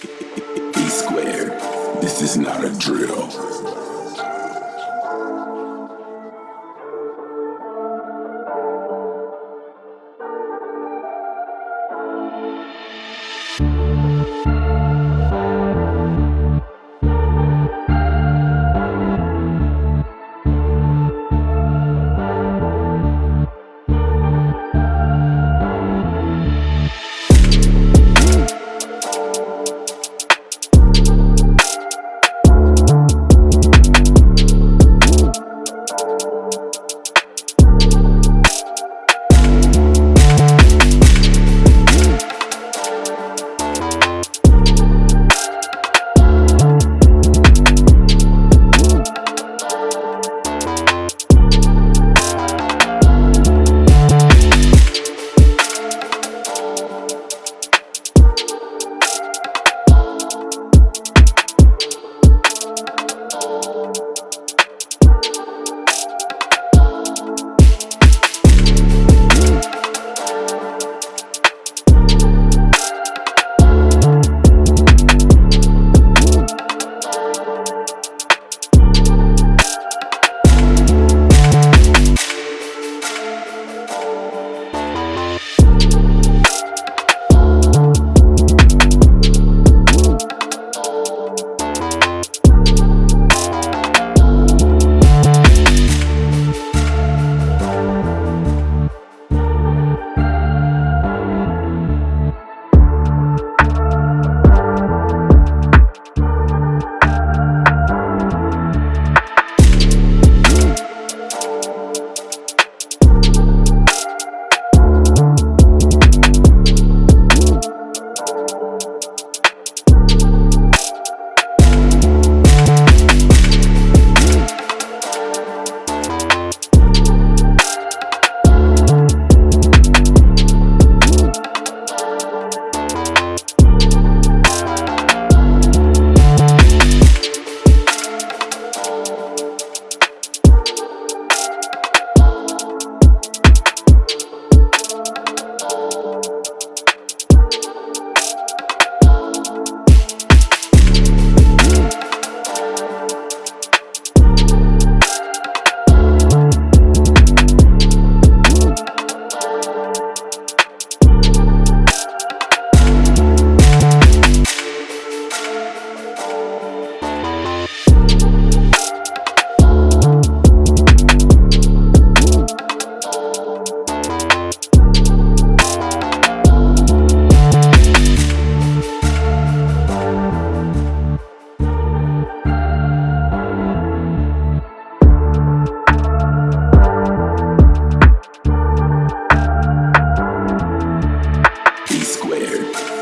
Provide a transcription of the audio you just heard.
E squared. This is not a drill. there.